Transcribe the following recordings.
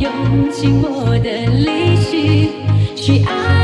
用尽我的力气去爱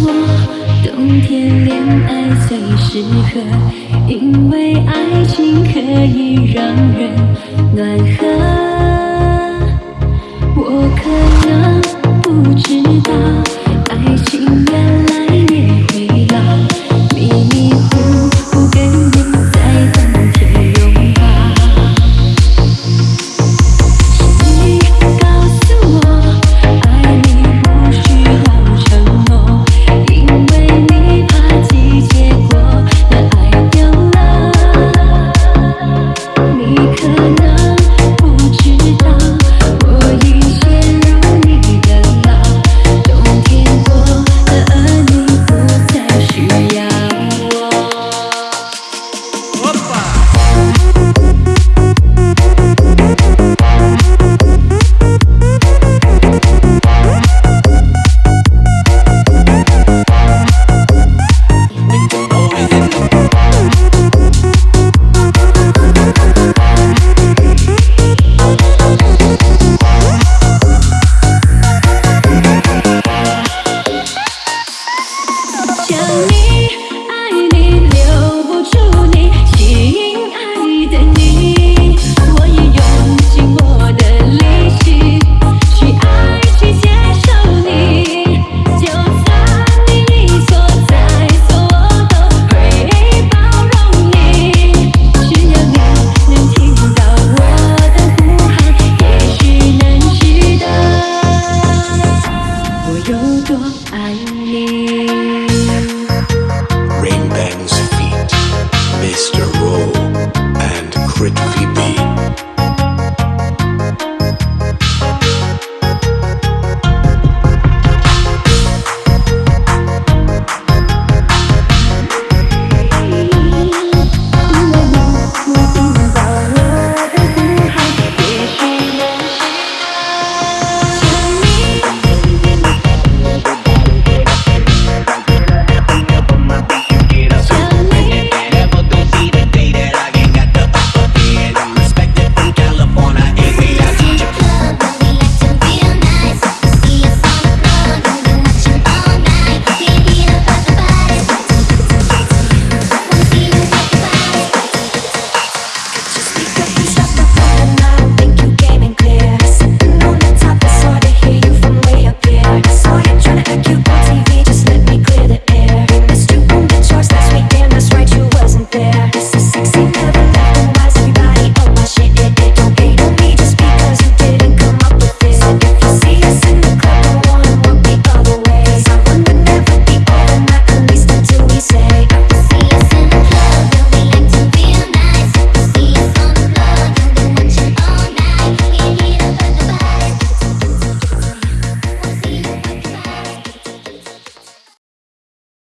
我冬天恋爱最适合因为爱情可以让人暖和。我可能不知道爱情原来 me